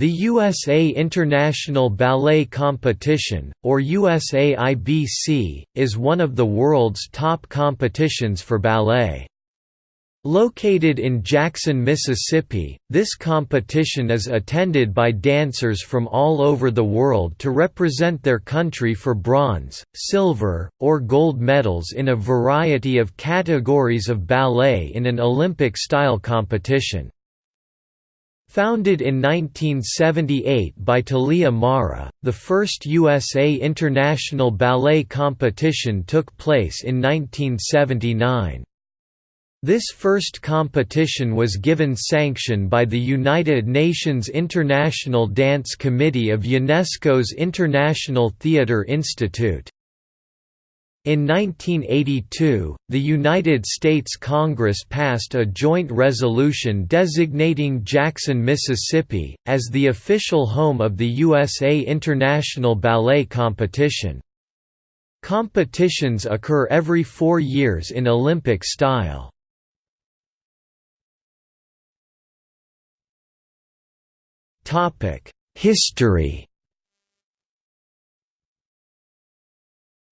The USA International Ballet Competition, or USAIBC, is one of the world's top competitions for ballet. Located in Jackson, Mississippi, this competition is attended by dancers from all over the world to represent their country for bronze, silver, or gold medals in a variety of categories of ballet in an Olympic-style competition. Founded in 1978 by Thalia Mara, the first USA International Ballet Competition took place in 1979. This first competition was given sanction by the United Nations International Dance Committee of UNESCO's International Theatre Institute. In 1982, the United States Congress passed a joint resolution designating Jackson, Mississippi, as the official home of the USA International Ballet Competition. Competitions occur every four years in Olympic style. History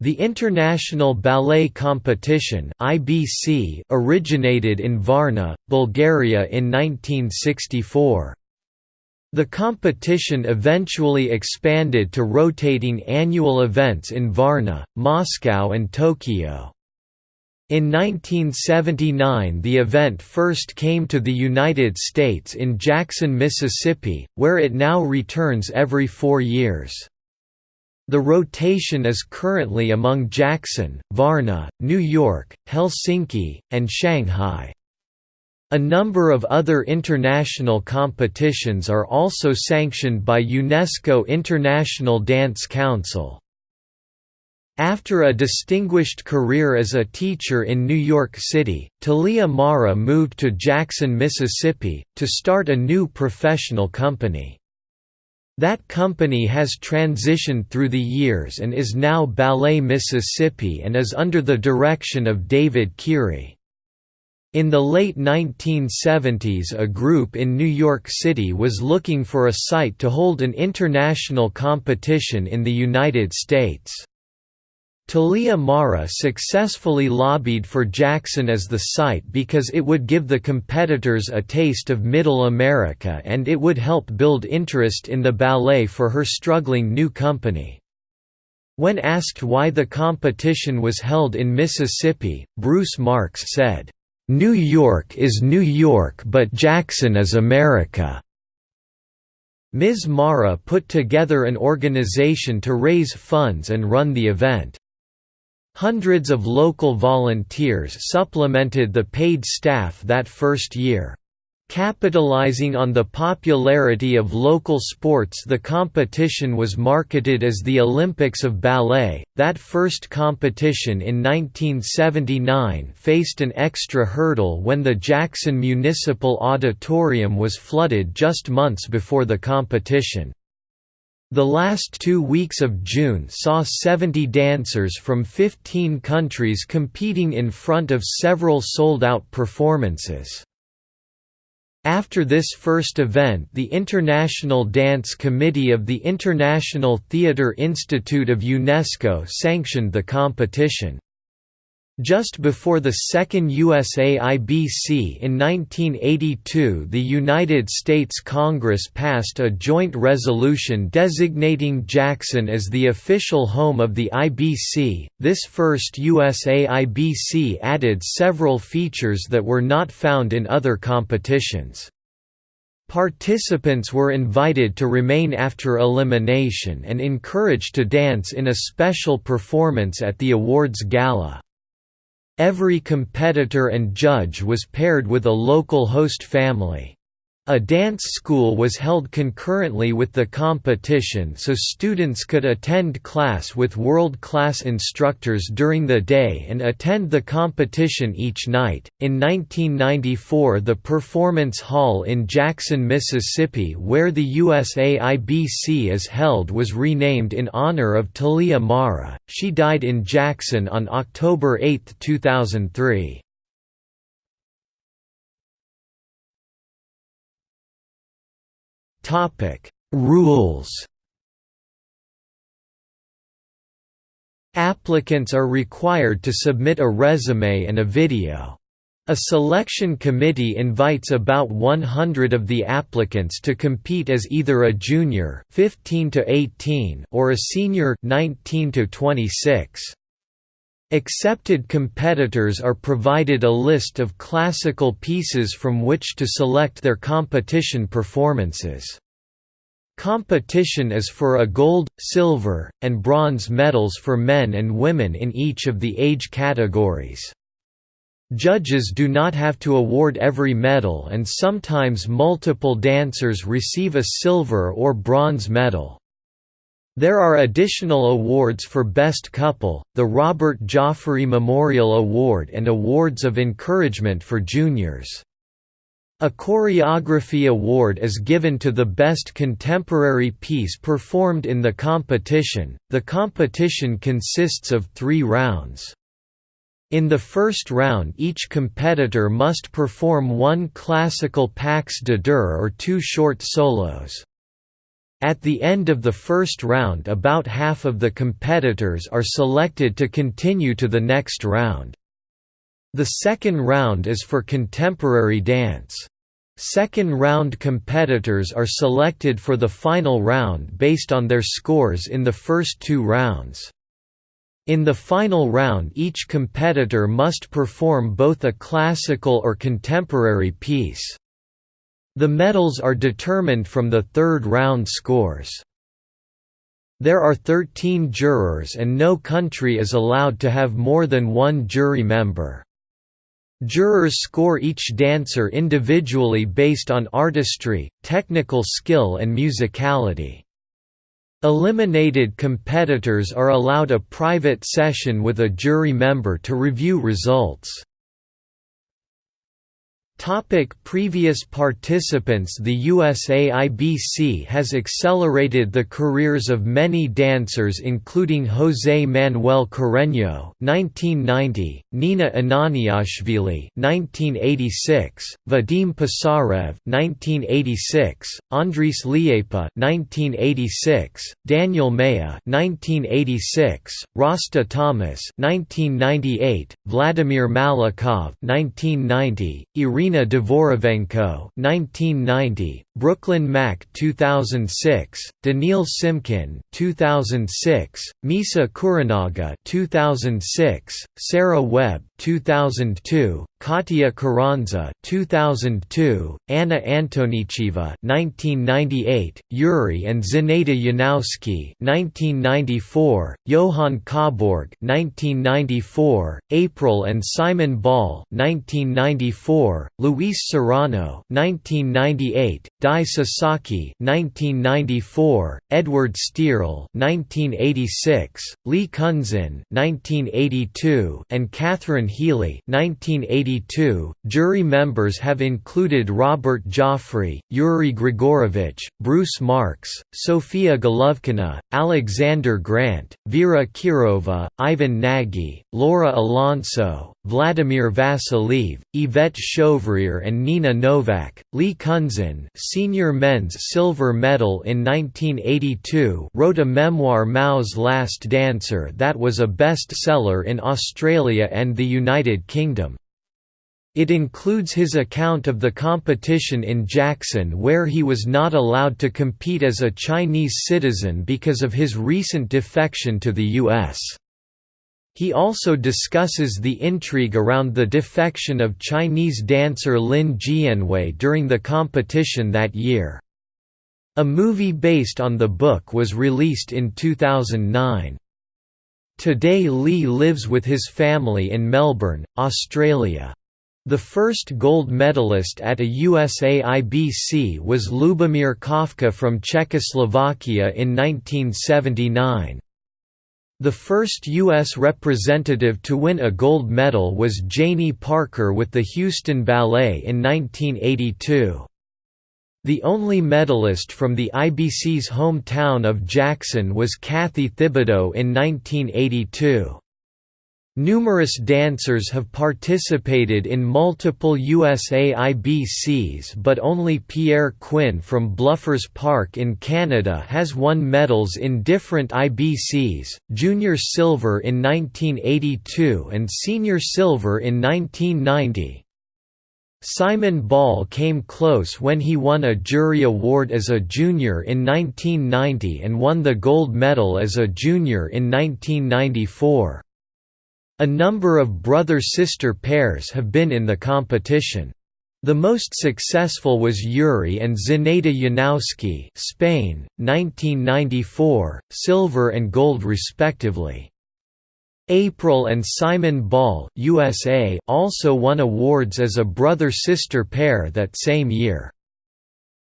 The International Ballet Competition (IBC) originated in Varna, Bulgaria in 1964. The competition eventually expanded to rotating annual events in Varna, Moscow and Tokyo. In 1979 the event first came to the United States in Jackson, Mississippi, where it now returns every four years. The rotation is currently among Jackson, Varna, New York, Helsinki, and Shanghai. A number of other international competitions are also sanctioned by UNESCO International Dance Council. After a distinguished career as a teacher in New York City, Thalia Mara moved to Jackson, Mississippi, to start a new professional company. That company has transitioned through the years and is now Ballet Mississippi and is under the direction of David Keary. In the late 1970s a group in New York City was looking for a site to hold an international competition in the United States. Thalia Mara successfully lobbied for Jackson as the site because it would give the competitors a taste of Middle America and it would help build interest in the ballet for her struggling new company. When asked why the competition was held in Mississippi, Bruce Marks said, "'New York is New York but Jackson is America." Ms. Mara put together an organization to raise funds and run the event. Hundreds of local volunteers supplemented the paid staff that first year. Capitalizing on the popularity of local sports the competition was marketed as the Olympics of Ballet. That first competition in 1979 faced an extra hurdle when the Jackson Municipal Auditorium was flooded just months before the competition. The last two weeks of June saw 70 dancers from 15 countries competing in front of several sold-out performances. After this first event the International Dance Committee of the International Theatre Institute of UNESCO sanctioned the competition. Just before the second USAIBC in 1982 the United States Congress passed a joint resolution designating Jackson as the official home of the IBC. This first USAIBC added several features that were not found in other competitions. Participants were invited to remain after elimination and encouraged to dance in a special performance at the awards gala. Every competitor and judge was paired with a local host family. A dance school was held concurrently with the competition so students could attend class with world-class instructors during the day and attend the competition each night. In 1994, the Performance Hall in Jackson, Mississippi, where the USAIBC is held, was renamed in honor of Thalia Mara. She died in Jackson on October 8, 2003. Topic: Rules Applicants are required to submit a resume and a video. A selection committee invites about 100 of the applicants to compete as either a junior 15 to 18 or a senior 19 to 26. Accepted competitors are provided a list of classical pieces from which to select their competition performances. Competition is for a gold, silver, and bronze medals for men and women in each of the age categories. Judges do not have to award every medal and sometimes multiple dancers receive a silver or bronze medal. There are additional awards for Best Couple, the Robert Joffrey Memorial Award and awards of encouragement for juniors. A choreography award is given to the best contemporary piece performed in the competition. The competition consists of three rounds. In the first round each competitor must perform one classical pas de deux or two short solos. At the end of the first round about half of the competitors are selected to continue to the next round. The second round is for contemporary dance. Second round competitors are selected for the final round based on their scores in the first two rounds. In the final round each competitor must perform both a classical or contemporary piece. The medals are determined from the third round scores. There are 13 jurors and no country is allowed to have more than one jury member. Jurors score each dancer individually based on artistry, technical skill and musicality. Eliminated competitors are allowed a private session with a jury member to review results. Topic previous participants The USAIBC has accelerated the careers of many dancers including José Manuel Carreño (1990), Nina Ananiashvili (1986), Vadim Pisarev (1986), Andris Liepa (1986), Daniel Maya (1986), Rasta Thomas (1998), Vladimir Malakhov (1990), Irina Irina Dvorovenko 1990, Brooklyn Mack 2006, Daniil Simkin 2006, Misa Kuranaga 2006, Sarah Webb 2002, Katia Carranza 2002, Anna Antonicheva 1998, Yuri and Zenaida Yanowsky 1994, Johan Kobborg 1994, April and Simon Ball 1994, Luis Serrano 1998, Dai Sasaki 1994, Edward Stierle 1986, Li Cunxin 1982, and Catherine Healy 1982. Jury members have included Robert Joffrey, Yuri Grigorovich, Bruce Marks, Sofia Golovkina, Alexander Grant, Vera Kirova, Ivan Nagy, Laura Alonso, Vladimir Vasiliev, Yvette Chauviré and Nina Novak. Li Cunxin senior men's silver medal in 1982 wrote a memoir Mao's Last Dancer that was a bestseller in Australia and the United Kingdom. It includes his account of the competition in Jackson where he was not allowed to compete as a Chinese citizen because of his recent defection to the U.S. He also discusses the intrigue around the defection of Chinese dancer Lin Jianwei during the competition that year. A movie based on the book was released in 2009. Today Li lives with his family in Melbourne, Australia. The first gold medalist at a USAIBC was Lubomir Kafka from Czechoslovakia in 1979. The first U.S. representative to win a gold medal was Janie Parker with the Houston Ballet in 1982. The only medalist from the IBC's hometown of Jackson was Kathy Thibodeaux in 1982. Numerous dancers have participated in multiple USAIBCs but only Pierre Quinn from Bluffers Park in Canada has won medals in different IBCs, junior silver in 1982 and senior silver in 1990. Simon Ball came close when he won a jury award as a junior in 1990 and won the gold medal as a junior in 1994. A number of brother-sister pairs have been in the competition. The most successful was Yuri and Zenaida Yanowsky Spain, 1994, silver and gold respectively. April and Simon Ball USA also won awards as a brother-sister pair that same year.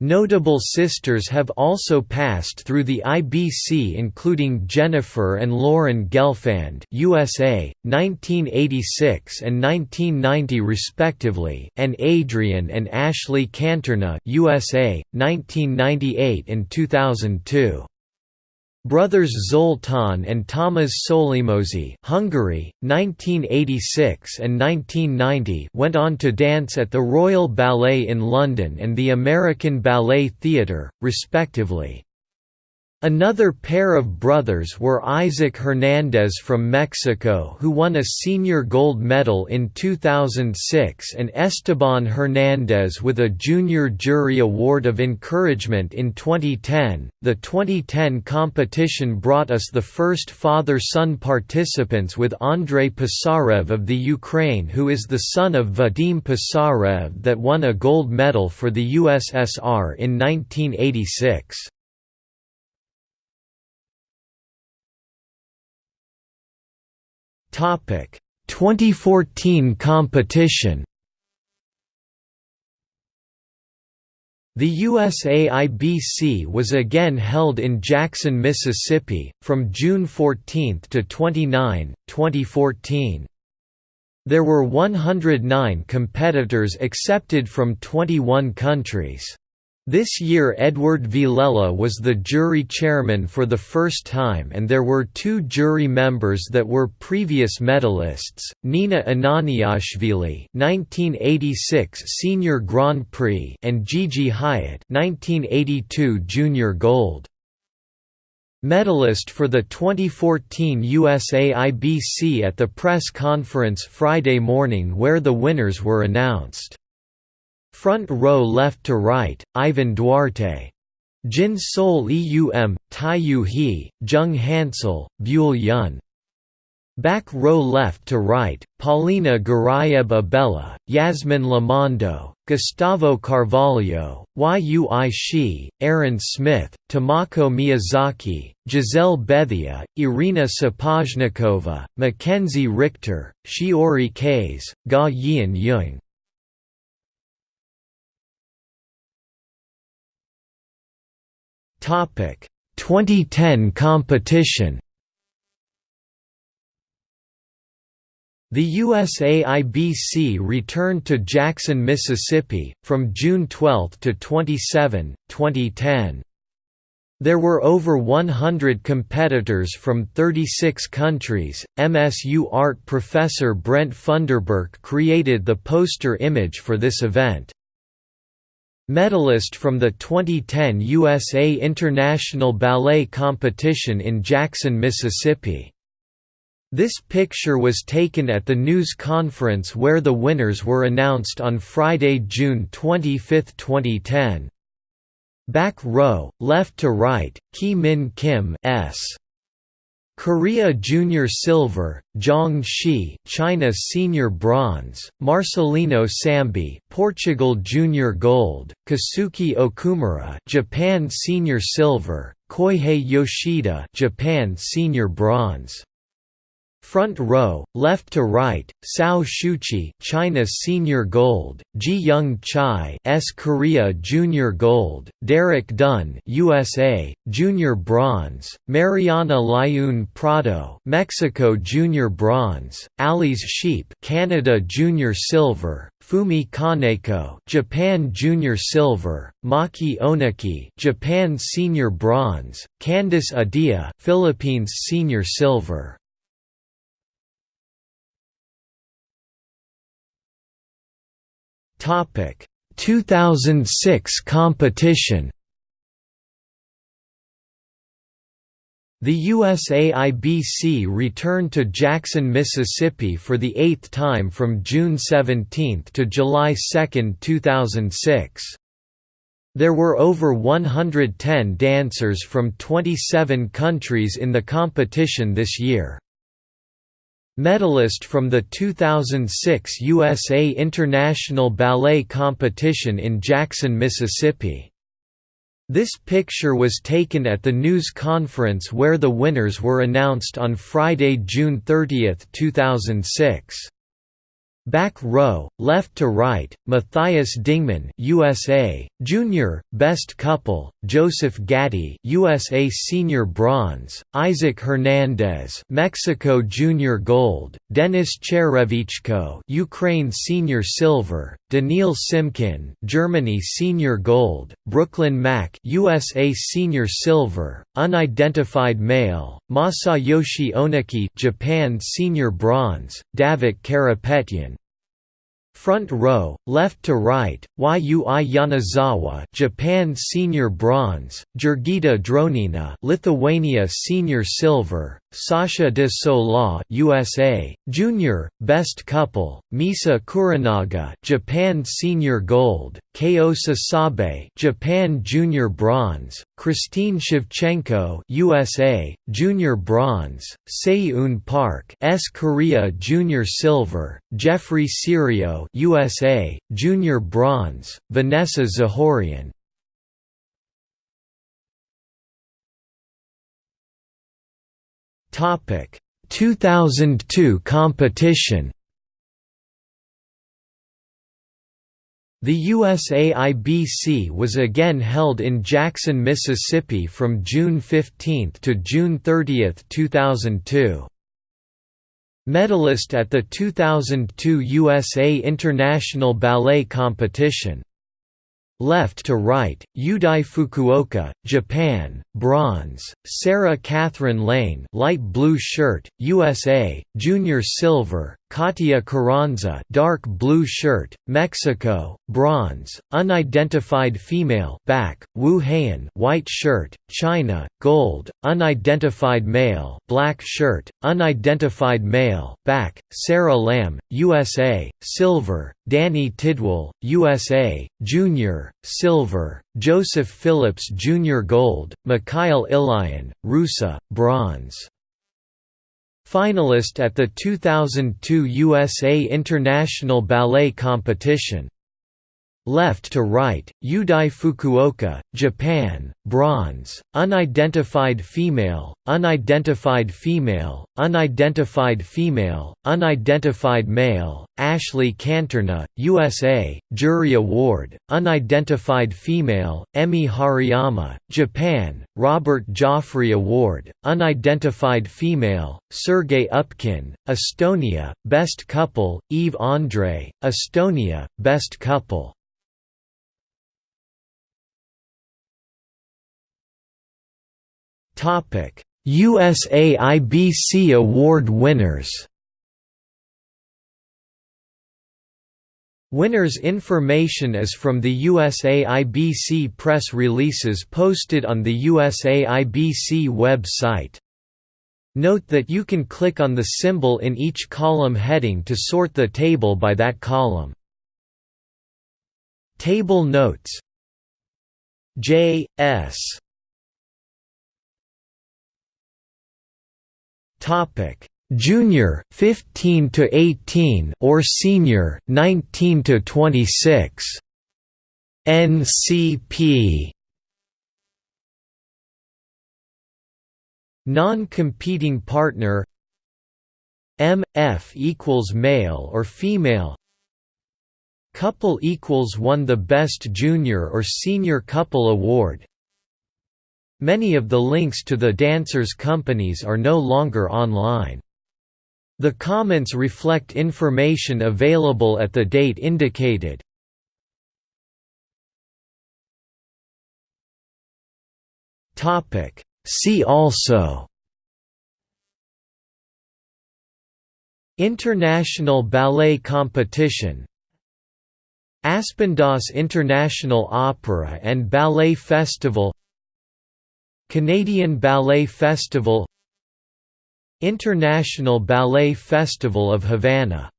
Notable sisters have also passed through the IBC including Jennifer and Lauren Gelfand USA, 1986 and 1990 respectively, and Adrian and Ashley Canterna USA, 1998 and 2002. Brothers Zoltán and Tamás Solymosi Hungary, 1986 and 1990 went on to dance at the Royal Ballet in London and the American Ballet Theatre, respectively. Another pair of brothers were Isaac Hernandez from Mexico who won a senior gold medal in 2006 and Esteban Hernandez with a Junior Jury Award of Encouragement in 2010. The 2010 competition brought us the first father-son participants with Andrei Pisarev of the Ukraine who is the son of Vadim Pisarev that won a gold medal for the USSR in 1986. Topic 2014 competition The USAIBC was again held in Jackson, Mississippi, from June 14 to 29, 2014. There were 109 competitors accepted from 21 countries. This year Edward Villella was the jury chairman for the first time and there were two jury members that were previous medalists, Nina Ananiashvili 1986 Senior Grand Prix and Gigi Hyatt 1982 Junior Gold. Medalist for the 2014 USAIBC at the press conference Friday morning where the winners were announced. Front row left to right, Ivan Duarte. Jin Sol Eum, Taiyu He, Jung Hansel, Buell Yun. Back row left to right, Paulina Garayeb Abella, Yasmin Lamondo, Gustavo Carvalho, Yui Shi, Aaron Smith, Tamako Miyazaki, Giselle Bethia, Irina Sapozhnikova, Mackenzie Richter, Shiori Kays, Ga Yian Yung. Topic 2010 competition The USAIBC returned to Jackson, Mississippi, from June 12 to 27, 2010. There were over 100 competitors from 36 countries. MSU art professor Brent Funderburk created the poster image for this event. Medalist from the 2010 USA International Ballet Competition in Jackson, Mississippi. This picture was taken at the news conference where the winners were announced on Friday, June 25, 2010. Back row, left to right, Ki Min Kim S. Korea Junior Silver, Zhang Shi, China Senior Bronze, Marcelino Sambé, Portugal Junior Gold, Kasuki Okumura, Japan Senior Silver, Koihei Yoshida, Japan Senior Bronze. Front row, left to right, Sao Shuchi, China Senior Gold, Ji Young Chai, S Korea Junior Gold, Derek Dunn, USA, Junior Bronze, Mariana Layun Prado, Mexico Junior Bronze, Ali's Sheep, Canada Junior Silver, Fumi Kaneko, Japan Junior Silver, Maki Onuki, Japan Senior Bronze, Candice Adea, Philippines Senior Silver. Topic 2006 competition The USAIBC returned to Jackson, Mississippi for the eighth time from June 17 to July 2, 2006. There were over 110 dancers from 27 countries in the competition this year. Medalist from the 2006 USA International Ballet Competition in Jackson, Mississippi. This picture was taken at the news conference where the winners were announced on Friday, June 30, 2006. Back row, left to right, Matthias Dingman USA, Junior, Best Couple, Joseph Gatti USA Senior Bronze, Isaac Hernandez Mexico Junior Gold, Denis Cherevichko Ukraine Senior Silver, Daniil Simkin Germany Senior Gold, Brooklyn Mack USA Senior Silver, Unidentified Male, Masayoshi Onuki Japan Senior Bronze, Davit Karapetyan Front row, left to right, Yui Yonezawa, Japan Senior Bronze, Jurgita Dronina, Lithuania Senior Silver, Sasha de Sola, USA, Junior, Best Couple, Misa Kuranaga, Japan Senior Gold, Ko Sasabe, Japan Junior Bronze, Christine Shevchenko, USA, Junior Bronze, Seiyun Park, S. Korea Junior Silver, Jeffrey Cirio, USA, Junior Bronze, Vanessa Zahorian, Topic 2002 competition The USAIBC was again held in Jackson, Mississippi from June 15 to June 30, 2002. Medalist at the 2002 USA International Ballet Competition. Left to right, Yudai Fukuoka, Japan, bronze, Sarah Catherine Lane light blue shirt, USA, junior silver, Katia Carranza dark blue shirt, Mexico, bronze, unidentified female back, Wu Haiyan white shirt, China, gold, unidentified male black shirt, unidentified male back, Sarah Lamb, USA, silver, Danny Tidwell, USA, junior, silver, Joseph Phillips Jr. gold, Mikhail Ilyin, Rusa, bronze. Finalist at the 2002 USA International Ballet Competition Left to right, Yudai Fukuoka, Japan, bronze, unidentified female, unidentified female, unidentified female, unidentified male, Ashley Canterna, USA, Jury Award, unidentified female, Emi Hariyama, Japan, Robert Joffrey Award, unidentified female, Sergei Upkin, Estonia, Best Couple, Eve Andre, Estonia, Best Couple. USAIBC award winners. Winners information is from the USAIBC press releases posted on the USAIBC website. Note that you can click on the symbol in each column heading to sort the table by that column. Table notes J. S. Topic: Junior 15 to 18 or senior 19 to 26. NCP Non-competing partner? MF equals male or female? Couple equals won the Best Junior or Senior Couple Award Many of the links to the dancers' companies are no longer online. The comments reflect information available at the date indicated. See also International Ballet Competition Aspendos International Opera and Ballet Festival Canadian Ballet Festival International Ballet Festival of Havana